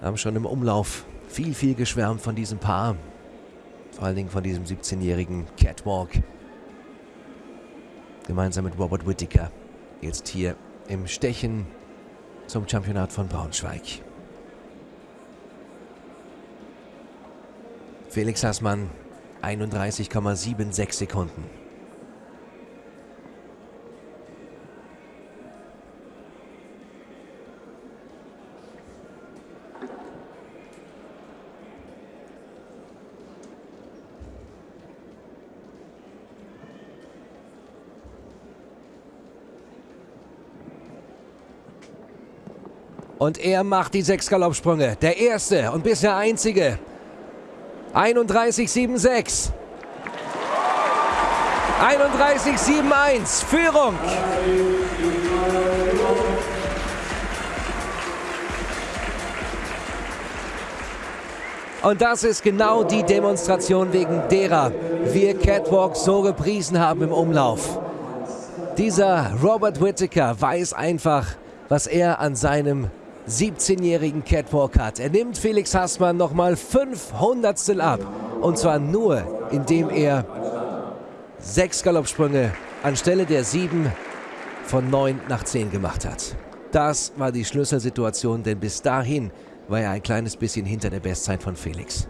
Haben schon im Umlauf viel, viel geschwärmt von diesem Paar. Vor allen Dingen von diesem 17-jährigen Catwalk. Gemeinsam mit Robert Whittaker. Jetzt hier im Stechen zum Championat von Braunschweig. Felix Hassmann 31,76 Sekunden. Und er macht die sechs Galoppsprünge. Der erste und bisher einzige. 31,76. 31,71. Führung. Und das ist genau die Demonstration, wegen derer wir Catwalk so gepriesen haben im Umlauf. Dieser Robert Whittaker weiß einfach, was er an seinem 17-jährigen Catwalk hat. Er nimmt Felix Hassmann nochmal 500 ab. Und zwar nur, indem er sechs Galoppsprünge anstelle der sieben von neun nach zehn gemacht hat. Das war die Schlüsselsituation, denn bis dahin war er ein kleines bisschen hinter der Bestzeit von Felix.